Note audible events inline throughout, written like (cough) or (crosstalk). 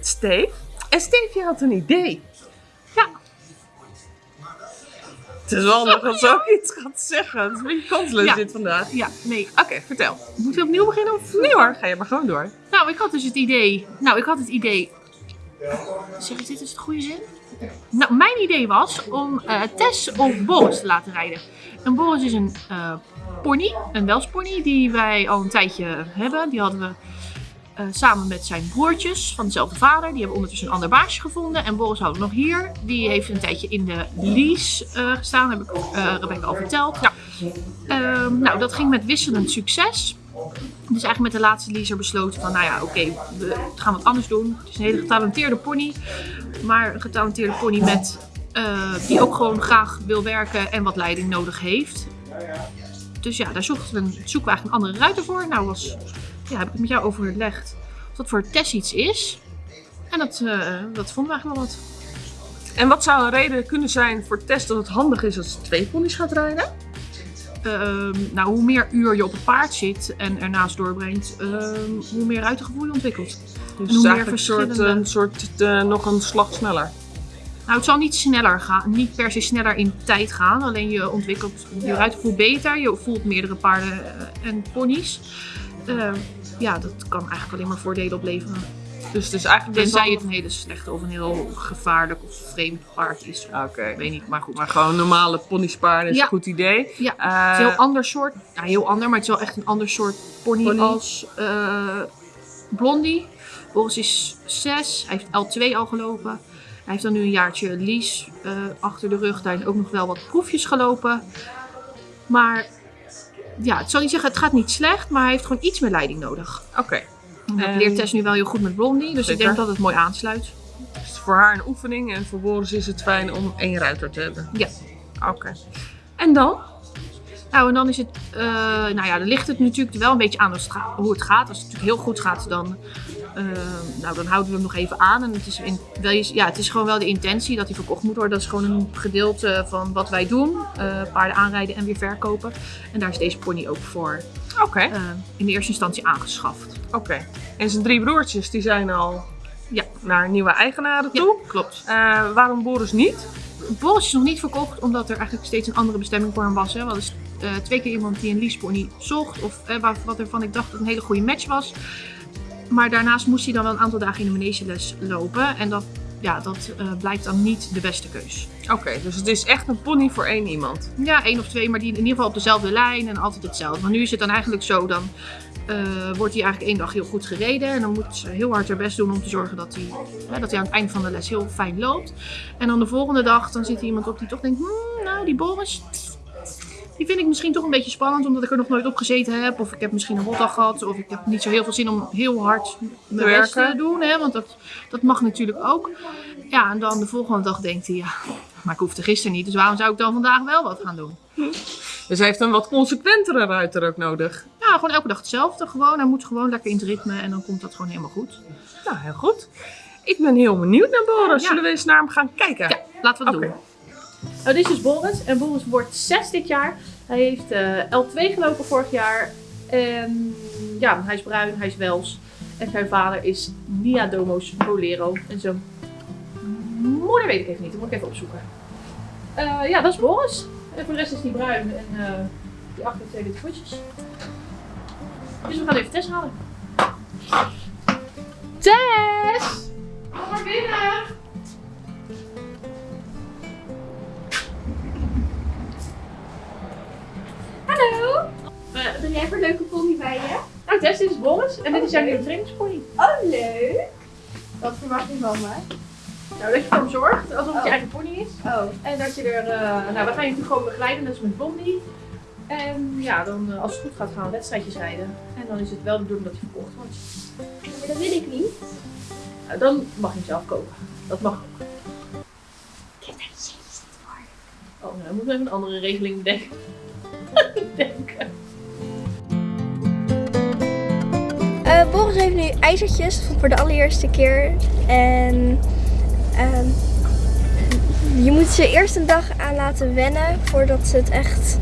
met Steve. En Steve, je had een idee. Ja. Het is wel dat ze ook iets gaat zeggen. Het is een beetje kansloos Ja. dit vandaag. Ja, nee. Oké, vertel. Moeten we opnieuw beginnen? Of? Nee hoor, ga je maar gewoon door. Nou, ik had dus het idee. Nou, ik had het idee. Zeg ik dit is het goede zin? Nou, mijn idee was om eh, Tess of Boris te laten rijden. En Boris is een eh, pony, een welspony, die wij al een tijdje hebben. Die hadden we eh, samen met zijn broertjes van dezelfde vader. Die hebben ondertussen een ander baasje gevonden. En Boris houden we nog hier. Die heeft een tijdje in de lease eh, gestaan, heb ik eh Rebecca al verteld. Ehm, nou, dat ging met wisselend succes. Dus eigenlijk met de laatste leaser besloten van, nou ja, oké, we gaan wat anders doen. Het is een hele getalenteerde pony, maar een getalenteerde pony met, die ook gewoon graag wil werken en wat leiding nodig heeft. Dus ja, daar zochten zoeken we eigenlijk een andere ruiter voor. Nou was, ja, heb ik het met jou overlegd of dat voor Tess iets is. En dat, eh, dat vonden we eigenlijk wel wat. En wat zou een reden kunnen zijn voor Tess dat het handig is als ze twee ponies gaat rijden? Ehm, nou, hoe meer uur je op het paard zit en ernaast doorbrengt, ehm, hoe meer ruitergevoel je ontwikkelt. Dus hoe meer eigenlijk een soort, een soort eh, nog een slag sneller. Nou, het zal niet sneller gaan, niet per se sneller in tijd gaan. Alleen je ontwikkelt je ruitergevoel beter. Je voelt meerdere paarden eh, en ponies. Eh, ja, dat kan eigenlijk alleen maar voordelen opleveren. Dus het is eigenlijk Tenzij wel- het een hele slechte of een heel gevaarlijk of vreemd paard is. Oké. Ik weet niet, maar goed. Maar gewoon normale ponysparen is Ja. een goed idee. Ja, Eh, het is een heel ander soort. Ja, heel ander, maar het is wel echt een ander soort pony, Pony. als eh, Blondie. Boris is 6, hij heeft L2 al gelopen. Hij heeft dan nu een jaartje lease achter de rug. Daarin ook nog wel wat proefjes gelopen. Maar ja, ik zal niet zeggen, het gaat niet slecht, maar hij heeft gewoon iets meer leiding nodig. Oké. En- leert Tess nu wel heel goed met Blondie, dus ik denk dat het mooi aansluit. Het is voor haar een oefening en voor Boris is het fijn om één ruiter te hebben. Ja. Oké. En dan? Nou, en dan is het, eh, nou ja, dan ligt het natuurlijk wel een beetje aan het hoe het gaat. Als het natuurlijk heel goed gaat, dan, eh, nou, dan houden we hem nog even aan. En het is, in, wel, ja, het is gewoon wel de intentie dat hij verkocht moet worden. Dat is gewoon een gedeelte van wat wij doen. eh, paarden aanrijden en weer verkopen. En daar is deze pony ook voor Oké. eh, in de eerste instantie aangeschaft. Oké. En zijn drie broertjes die zijn al Ja. naar nieuwe eigenaren Ja, toe. klopt. Eh, waarom Boris niet? Boris is nog niet verkocht, omdat er eigenlijk steeds een andere bestemming voor hem was. Hè. We hadden eh, twee keer iemand die een leasepony zocht, of wat ervan ik dacht dat het een hele goede match was. Maar daarnaast moest hij dan wel een aantal dagen in de manegeles lopen. En dat, ja, dat eh, blijkt dan niet de beste keus. Oké, dus het is echt een pony voor één iemand. Ja, één of twee, maar die in ieder geval op dezelfde lijn en altijd hetzelfde. Maar nu is het dan eigenlijk zo, dan eh, wordt hij eigenlijk één dag heel goed gereden. En dan moet ze heel hard haar best doen om te zorgen dat hij, dat hij aan het eind van de les heel fijn loopt. En dan de volgende dag, dan zit er iemand op die toch denkt, hmm, nou die Boris, die vind ik misschien toch een beetje spannend, omdat ik er nog nooit op gezeten heb. Of ik heb misschien een rotdag gehad, of ik heb niet zo heel veel zin om heel hard mijn Te best te werken. doen. Hè, want dat, dat mag natuurlijk ook. Ja, en dan de volgende dag denkt hij, ja, maar ik hoefde gisteren niet, dus waarom zou ik dan vandaag wel wat gaan doen? Dus hij heeft een wat consequentere ruiter ook nodig. Ja, gewoon elke dag hetzelfde. Gewoon. Hij moet gewoon lekker in het ritme en dan komt dat gewoon helemaal goed. Nou, heel goed. Ik ben heel benieuwd naar Boris. Ja. Zullen we eens naar hem gaan kijken? Ja, laten we het doen. Nou, dit is dus Boris. En Boris wordt 6 dit jaar. Hij heeft eh, L2 gelopen vorig jaar. En ja, hij is bruin, hij is Wels. En zijn vader is Nia Domo's Bolero. En zijn moeder weet ik even niet, dat moet ik even opzoeken. Eh, ja, dat is Boris. En voor de rest is hij bruin en eh, die achter twee witte voetjes. Dus we gaan even Tess halen. En dit is jouw nieuwe trainingspony. Oh, leuk. Wat verwacht je van mij? Nou, dat je voor hem zorgt, alsof het je Oh. eigen pony is. Oh, En dat je er, eh, nou, we gaan je natuurlijk gewoon begeleiden, net als met Blondie. En ja, dan eh, als het goed gaat gaan we wedstrijdjes rijden. En dan is het wel de bedoeling dat hij verkocht wordt. maar dat wil ik niet. Nou, dan mag je hem zelf kopen. Dat mag ook. Ik heb daar zin voor. Oh, nou, dan moeten we even een andere regeling bedenken. (laughs) bedenken. Eh, Boris heeft nu ijzertjes voor de allereerste keer. En ehm, je moet ze eerst een dag aan laten wennen voordat ze het echt.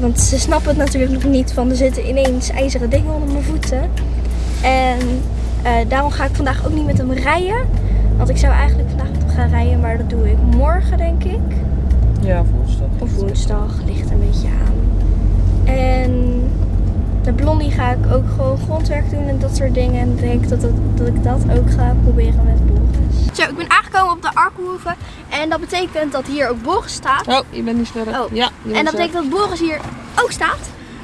Want ze snappen het natuurlijk nog niet van er zitten ineens ijzeren dingen onder mijn voeten. En Eh, daarom ga ik vandaag ook niet met hem rijden. Want ik zou eigenlijk vandaag met hem gaan rijden, maar dat doe ik morgen denk ik. Ja, woensdag. Of woensdag, ligt een beetje aan. En de blondie ga ik ook gewoon grondwerk doen en dat soort dingen. En ik denk dat, het- dat ik dat ook ga proberen met Boris. Zo, ik ben aangekomen op de Arkenhoeve. En dat betekent dat hier ook Boris staat. Oh, je bent niet scherp. Oh. Ja, En dat betekent dat Boris hier ook staat.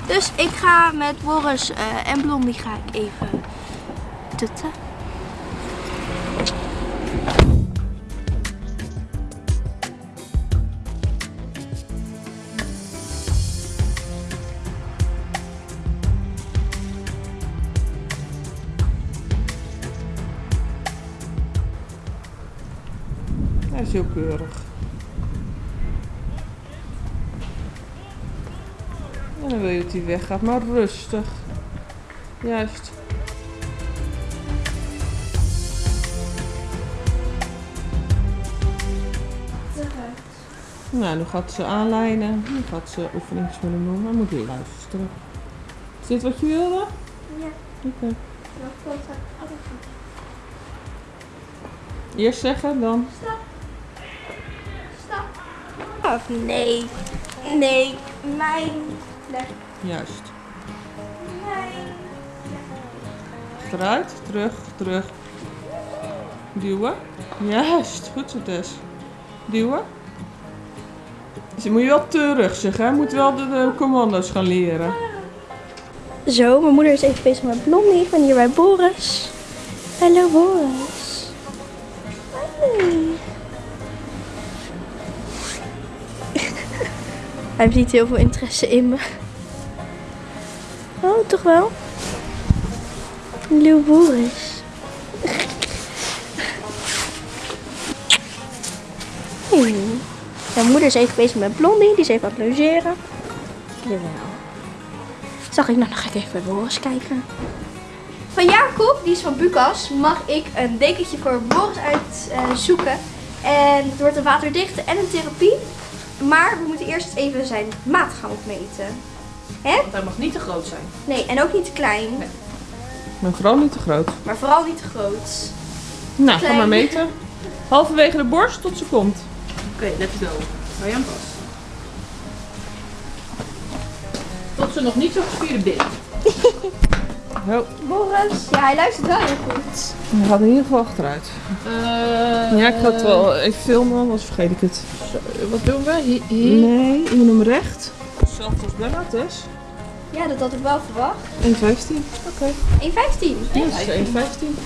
Dus ik ga met Boris eh, en Blondie ga ik even tutten. Is heel keurig. En dan wil je dat hij weggaat, maar rustig. Juist. Nou, nu gaat ze aanlijnen. Nu gaat ze oefeningen willen doen. Maar moet weer luisteren. Is dit wat je wilde? Ja, Oké. Eerst zeggen, dan. Stop. Of nee. Nee, mijn plek. Juist. Mijn. Achteruit, terug, terug. Duwen. Juist, goed zo Tess. Duwen. Dus dan moet je wel terug zeggen, hè? Je moet wel de, de commando's gaan leren. Zo, mijn moeder is even bezig met Blondie. Ik ben hier bij Boris. Hallo Boris. Hij heeft niet heel veel interesse in me. Oh, toch wel? Hallo Boris. Mijn moeder is even bezig met Blondie. Die is even aan het logeren. Jawel. Zag ik, nou ik even bij Boris kijken. Van Jacob, die is van Bucas, mag ik een dekentje voor Boris uitzoeken. en het wordt een waterdichte en een therapie. Maar we moeten eerst even zijn maat gaan opmeten. Want hij mag niet te groot zijn. Nee, en ook niet te klein. Maar vooral niet te groot. Maar vooral niet te groot. Nou, ga maar meten. Halverwege de borst tot ze komt. Oké, let's go. Hou je aan vast. Tot ze nog niet zo gespierde bent. (laughs) Boris, ja hij luistert wel heel goed. hij gaat in ieder geval achteruit. Ja, ik ga het wel even filmen, anders vergeet ik het. Wat doen we? Hi- hi- Nee, je moet hem recht. Hetzelfde als Bella, Tess. Ja, dat had ik wel verwacht. 1,15. Oké. 1,15. Ja, dat is 1,15.